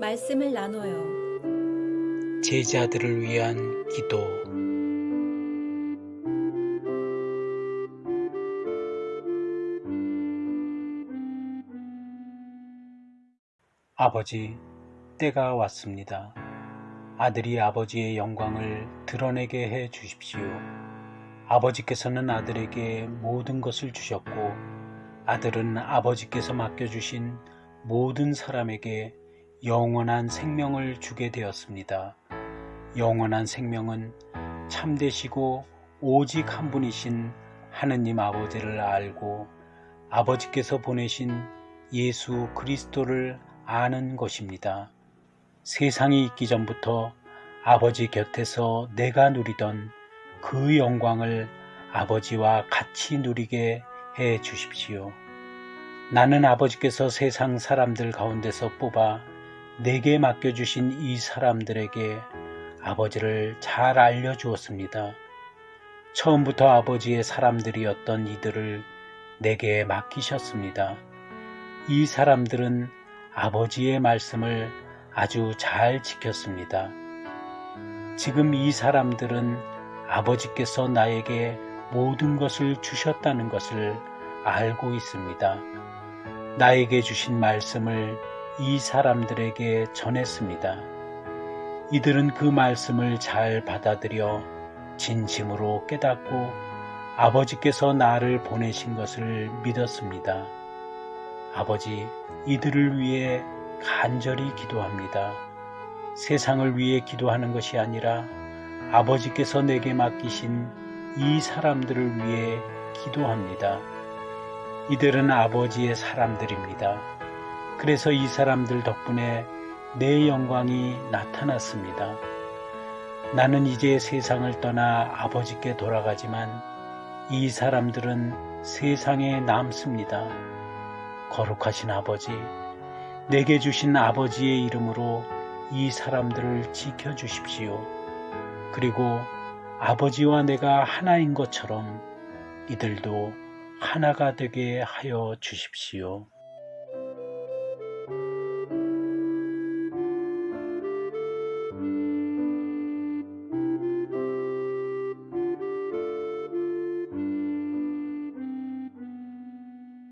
말씀을 나눠요. 제자들을 위한 기도 아버지, 때가 왔습니다. 아들이 아버지의 영광을 드러내게 해 주십시오. 아버지께서는 아들에게 모든 것을 주셨고, 아들은 아버지께서 맡겨주신 모든 사람에게 영원한 생명을 주게 되었습니다. 영원한 생명은 참되시고 오직 한 분이신 하느님 아버지를 알고 아버지께서 보내신 예수 그리스도를 아는 것입니다. 세상이 있기 전부터 아버지 곁에서 내가 누리던 그 영광을 아버지와 같이 누리게 해 주십시오. 나는 아버지께서 세상 사람들 가운데서 뽑아 내게 맡겨주신 이 사람들에게 아버지를 잘 알려주었습니다. 처음부터 아버지의 사람들이었던 이들을 내게 맡기셨습니다. 이 사람들은 아버지의 말씀을 아주 잘 지켰습니다. 지금 이 사람들은 아버지께서 나에게 모든 것을 주셨다는 것을 알고 있습니다. 나에게 주신 말씀을 이 사람들에게 전했습니다. 이들은 그 말씀을 잘 받아들여 진심으로 깨닫고 아버지께서 나를 보내신 것을 믿었습니다. 아버지, 이들을 위해 간절히 기도합니다. 세상을 위해 기도하는 것이 아니라 아버지께서 내게 맡기신 이 사람들을 위해 기도합니다. 이들은 아버지의 사람들입니다. 그래서 이 사람들 덕분에 내 영광이 나타났습니다. 나는 이제 세상을 떠나 아버지께 돌아가지만 이 사람들은 세상에 남습니다. 거룩하신 아버지, 내게 주신 아버지의 이름으로 이 사람들을 지켜주십시오. 그리고 아버지와 내가 하나인 것처럼 이들도 하나가 되게 하여 주십시오.